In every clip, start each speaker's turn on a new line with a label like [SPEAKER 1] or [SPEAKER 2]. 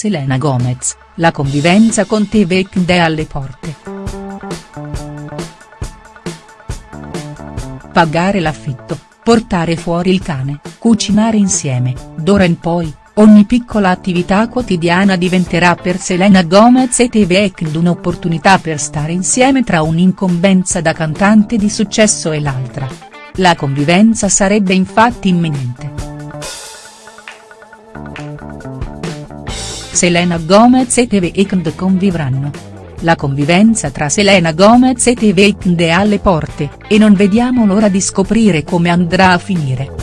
[SPEAKER 1] Selena Gomez, la convivenza con Weeknd è alle porte. Pagare l'affitto, portare fuori il cane, cucinare insieme, d'ora in poi, ogni piccola attività quotidiana diventerà per Selena Gomez e Weeknd un'opportunità per stare insieme tra un'incombenza da cantante di successo e l'altra. La convivenza sarebbe infatti imminente. Selena Gomez e The Weeknd convivranno. La convivenza tra Selena Gomez e The Weeknd è alle porte, e non vediamo l'ora di scoprire come andrà a finire.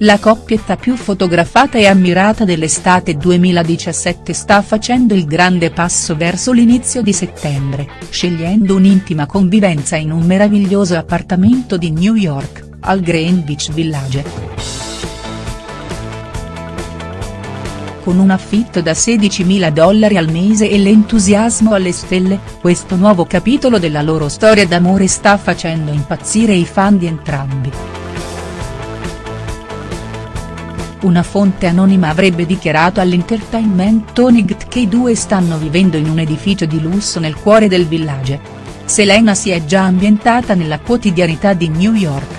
[SPEAKER 1] La coppietta più fotografata e ammirata dell'estate 2017 sta facendo il grande passo verso l'inizio di settembre, scegliendo un'intima convivenza in un meraviglioso appartamento di New York, al Greenwich Village. Con un affitto da 16.000 dollari al mese e l'entusiasmo alle stelle, questo nuovo capitolo della loro storia d'amore sta facendo impazzire i fan di entrambi. Una fonte anonima avrebbe dichiarato all'Entertainment Tonight che i due stanno vivendo in un edificio di lusso nel cuore del village. Selena si è già ambientata nella quotidianità di New York.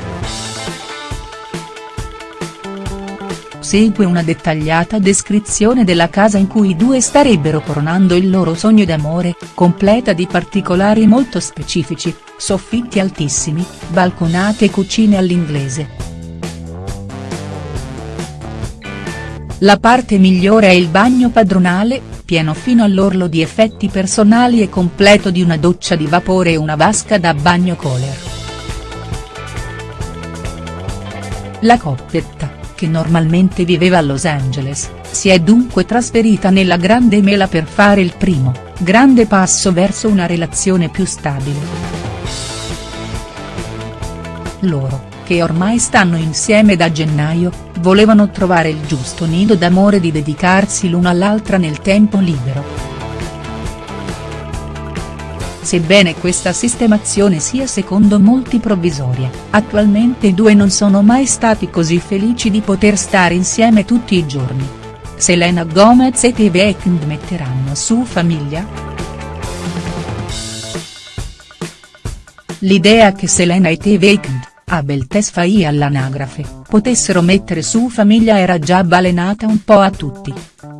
[SPEAKER 1] Segue una dettagliata descrizione della casa in cui i due starebbero coronando il loro sogno d'amore, completa di particolari molto specifici, soffitti altissimi, balconate e cucine all'inglese. La parte migliore è il bagno padronale, pieno fino all'orlo di effetti personali e completo di una doccia di vapore e una vasca da bagno Kohler. La coppetta che normalmente viveva a Los Angeles, si è dunque trasferita nella Grande Mela per fare il primo, grande passo verso una relazione più stabile. Loro, che ormai stanno insieme da gennaio, volevano trovare il giusto nido d'amore di dedicarsi l'una all'altra nel tempo libero. Sebbene questa sistemazione sia secondo molti provvisoria, attualmente i due non sono mai stati così felici di poter stare insieme tutti i giorni. Selena Gomez e The Weeknd metteranno su famiglia?. L'idea che Selena e The Weeknd, Abel Tesfaye all'anagrafe, potessero mettere su famiglia era già balenata un po' a tutti.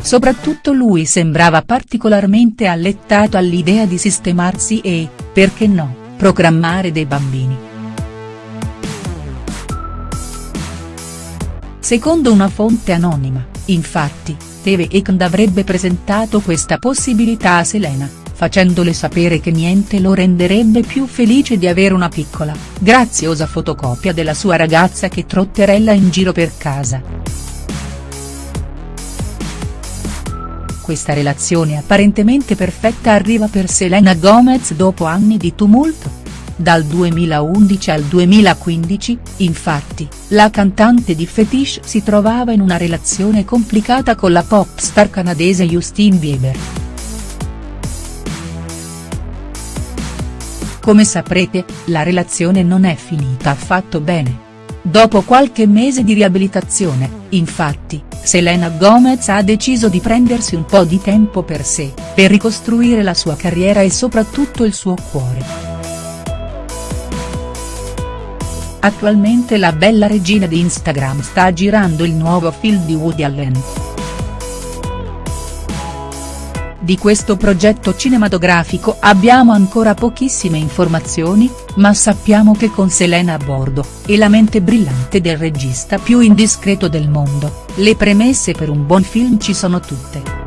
[SPEAKER 1] Soprattutto lui sembrava particolarmente allettato all'idea di sistemarsi e, perché no, programmare dei bambini. Secondo una fonte anonima, infatti, Teve Eknd avrebbe presentato questa possibilità a Selena, facendole sapere che niente lo renderebbe più felice di avere una piccola, graziosa fotocopia della sua ragazza che trotterella in giro per casa. questa relazione apparentemente perfetta arriva per Selena Gomez dopo anni di tumulto. Dal 2011 al 2015, infatti, la cantante di Fetish si trovava in una relazione complicata con la pop star canadese Justine Bieber. Come saprete, la relazione non è finita affatto bene. Dopo qualche mese di riabilitazione, infatti, Selena Gomez ha deciso di prendersi un po' di tempo per sé, per ricostruire la sua carriera e soprattutto il suo cuore. Attualmente la bella regina di Instagram sta girando il nuovo film di Woody Allen. Di questo progetto cinematografico abbiamo ancora pochissime informazioni, ma sappiamo che con Selena a bordo, e la mente brillante del regista più indiscreto del mondo, le premesse per un buon film ci sono tutte.